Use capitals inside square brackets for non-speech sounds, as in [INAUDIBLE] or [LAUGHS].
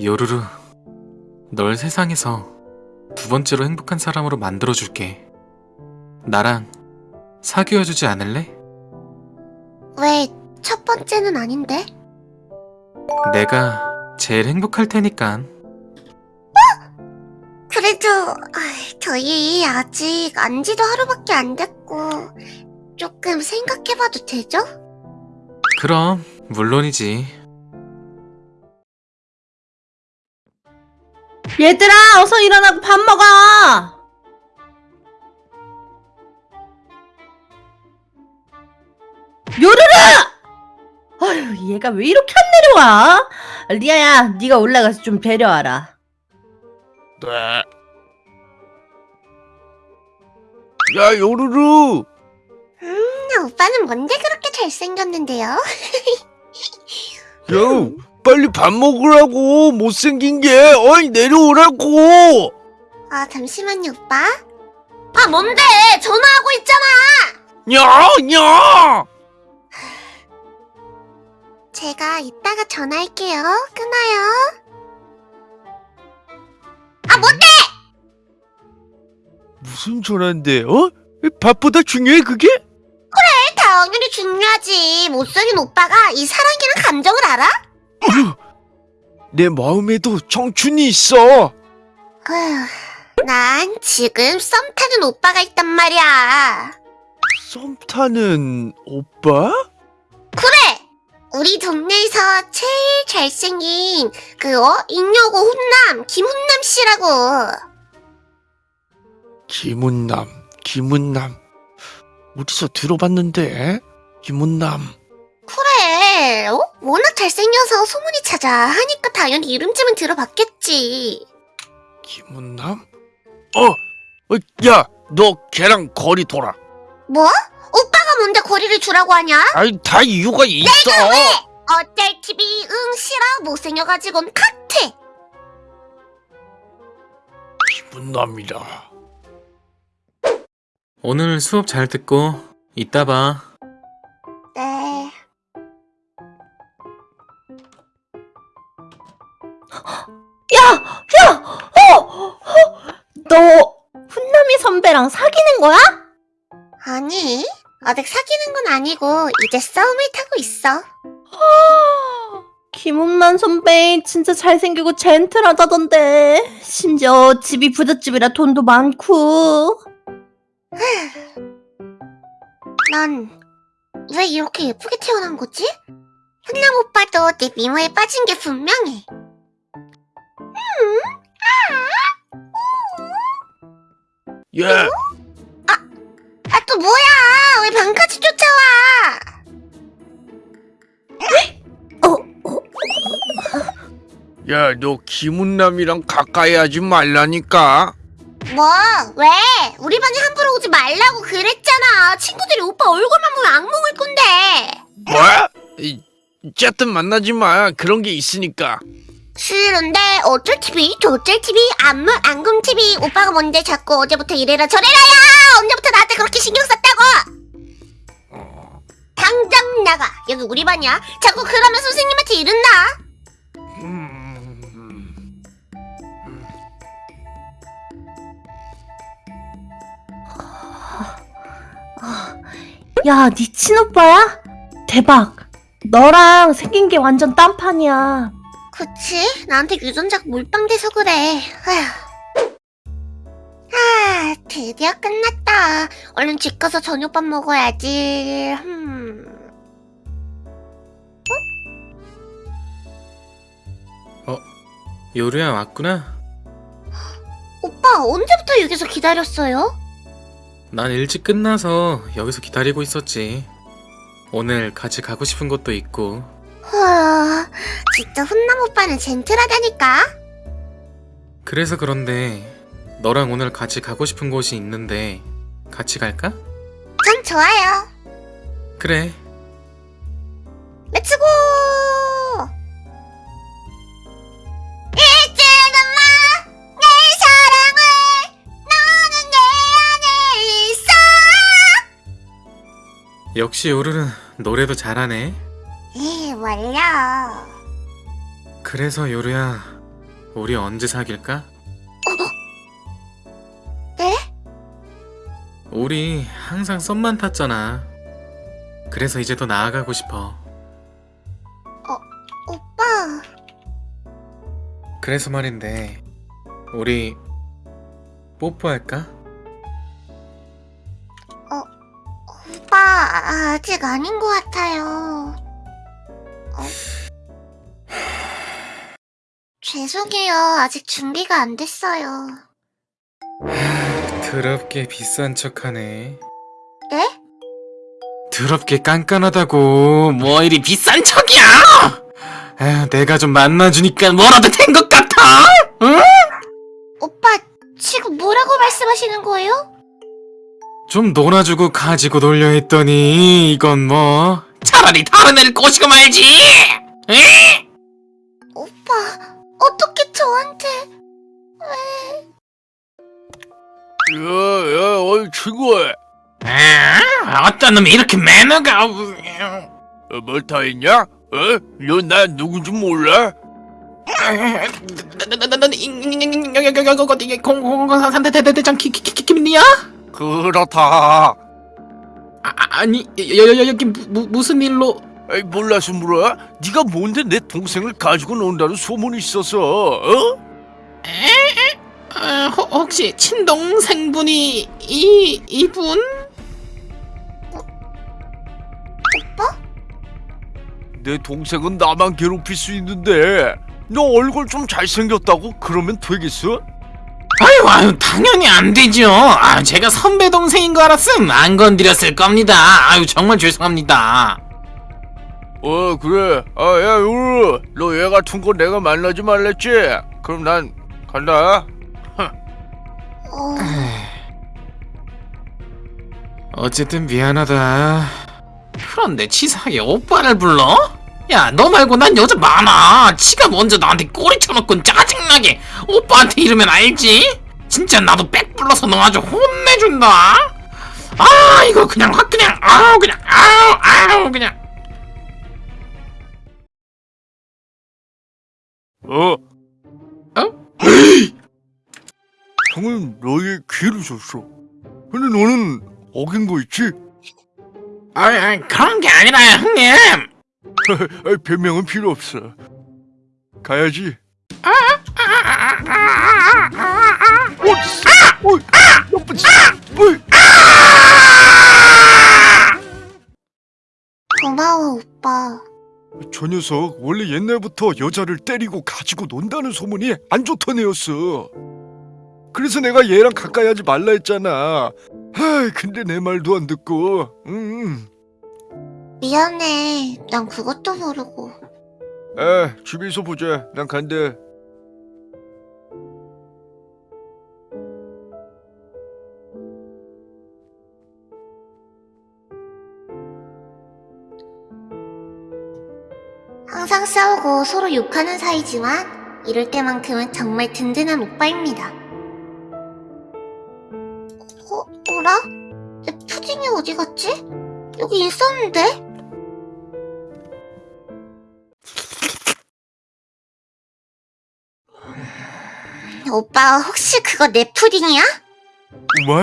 요루루, 널 세상에서 두 번째로 행복한 사람으로 만들어줄게. 나랑 사귀어주지 않을래? 왜 첫 번째는 아닌데? 내가 제일 행복할 테니깐. 그래도 아, 저희 아직 안지도 하루밖에 안 됐고 조금 생각해봐도 되죠? 그럼, 물론이지. 얘들아, 어서 일어나고 밥 먹어! 요르르! 아휴, 얘가 왜 이렇게 안 내려와? 리아야, 네가 올라가서 좀 데려와라. 네. 야, 요루루! 음, 오빠는 뭔데 그렇게 잘생겼는데요? [LAUGHS] 야, 빨리 밥 먹으라고! 못생긴 게! 어이, 내려오라고! 아 잠시만요 오빠 아 뭔데 전화하고 있잖아 야, 야! 제가 이따가 전화할게요 끊어요 아 뭔데 무슨 전화인데, 어? 밥보다 중요해, 그게? 당연히 중요하지 못생긴 오빠가 이 사랑이란 감정을 알아? [GASPS] 내 마음에도 청춘이 있어! 어휴, 난 지금 썸 타는 오빠가 있단 말이야 썸 타는 오빠? 그래 우리 동네에서 제일 잘생긴 그 어? 인여고 훈남 김훈남 씨라고 김은남, 김은남. 어디서 들어봤는데? 김은남. 그래 어? 워낙 잘생겨서 소문이 찾아 하니까 당연히 이름쯤은 들어봤겠지 김은남? 어! 어, 야, 너 걔랑 거리 돌아. 뭐? 오빠가 뭔데 거리를 주라고 하냐? 아이, 다 이유가 있어! 어쩔 TV 응 싫어 못생겨가지고는 카트 김은남이라. 오늘 수업 잘 듣고, 이따 봐. 아직 사귀는 건 아니고 이제 싸움을 타고 있어. [GASPS] 김훈만 선배 진짜 잘생기고 젠틀하다던데. 심지어 집이 부잣집이라 돈도 많고. [SIGHS] 난 왜 이렇게 예쁘게 태어난 거지? 훈남 오빠도 내 미모에 빠진 게 분명해. 야, 아또 뭐야 왜 방까지 쫓아와 야, 너 김은남이랑 가까이 하지 말라니까. 뭐? 왜? 우리 반에 함부로 오지 말라고 그랬잖아 친구들이 오빠 얼굴만 보면 악몽을 꾼대 뭐? 이, 어쨌든 만나지 마. 그런 게 있으니까. 싫은데 어쩔 TV 저쩔 TV 안문 안금 TV 오빠가 뭔데 자꾸 어제부터 이래라 저래라야 언제부터 나한테 그렇게 신경 썼다고 당장 나가. 여기 우리 반이야. 자꾸 그러면 선생님한테 이른다. 음, 야, 네 친오빠야? 대박. 너랑 생긴 게 완전 딴판이야. 그치? 나한테 유전자가 몰빵돼서 그래. 아휴. 아 드디어 끝났다. 얼른 집 가서 저녁밥 먹어야지 음. 요루야 왔구나. 오빠 언제부터 여기서 기다렸어요? 난 일찍 끝나서 여기서 기다리고 있었지. 오늘 같이 가고 싶은 곳도 있고. 와, 진짜 훈남 오빠는 젠틀하다니까. 그래서 그런데 너랑 오늘 같이 가고 싶은 곳이 있는데 같이 갈까? 전 좋아요. 그래. Let's go! 역시 요루는 노래도 잘하네. 이 원려. 그래서 요루야 우리 언제 사귈까? 네? 우리 항상 썸만 탔잖아. 그래서 이제 더 나아가고 싶어. 오빠. 그래서 말인데, 우리 뽀뽀할까? 아직 아닌 것 같아요. 어? 죄송해요. 아직 준비가 안 됐어요. 더럽게 비싼 척하네. 네? 더럽게 깐깐하다고. 뭐 이리 비싼 척이야? 에휴, 내가 좀 만나주니까 뭐라도 된 것 같아. 응? 오빠, 지금 뭐라고 말씀하시는 거예요? 좀 놀아주고 가지고 놀려 했더니 이건 뭐 차라리 다른 애를 꼬시고 말지! 에? 오빠, 어떻게 저한테... 에... 야, 야, 어이 친구야! 어떤 놈이 이렇게 매너가... 뭘다 했냐? 어? 너나 누군지 몰라? 넌 공공산 대대대장 김민이야? 그렇다. 아, 아 니 여, 여, 여기 무, 무슨 일로? 에이, 몰라서 물어? 네가 뭔데 내 동생을 가지고 논다는 소문이 있어서, 어? 에? 어, 혹시 친동생분이 이 이분? 오빠? 내 동생은 나만 괴롭힐 수 있는데 너 얼굴 좀 잘생겼다고 그러면 되겠어? 아유 아유 당연히 안 되죠. 아 제가 선배 동생인 거 알았음 안 건드렸을 겁니다. 아유 정말 죄송합니다. 어 그래 아야 요루 너 얘 같은 거 내가 만나지 말랬지? 그럼 난 간다 어... 어쨌든 미안하다. 그런데 치사하게 오빠를 불러? 야, 너 말고 난 여자 많아. 치가 먼저 나한테 꼬리 쳐놓고 짜증나게 오빠한테 이러면 알지? 진짜 나도 빽 불러서 너 아주 혼내준다. 아, 이거 그냥 확 그냥 아우 그냥 아우 아우 그냥. 어? 어? 형은 너의 귀를 줬어 근데 너는 어긴 거 있지? 아, 아 그런 게 아니라 형님. [LAUGHS] 아이, 변명은 필요 없어 가야지. 고마워, 오빠. 저 녀석 원래 옛날부터 여자를 때리고 가지고 논다는 소문이 안 좋던 애였어. 그래서 내가 얘랑 가까이 하지 말라 했잖아. 하, 근데 내 말도 안 듣고. 음. 미안해. 난 그것도 모르고. 에, 집에서 보자. 난 간대. 항상 싸우고 서로 욕하는 사이지만 이럴 때만큼은 정말 든든한 오빠입니다. 어, 어라? 내 푸딩이 어디 갔지? 여기 있었는데? 오빠 혹시 그거 내 푸딩이야? 와